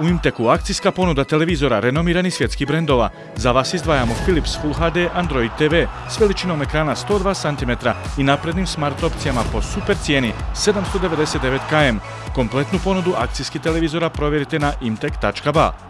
U Imteku akcijska ponuda televizora renomirani svjetskih brendova. Za vas izdvajamo Philips Full HD Android TV s veličinom ekrana 102 cm i naprednim smart opcijama po super cijeni 799 km. Kompletnu ponudu akcijskih televizora provjerite na imtek.ba.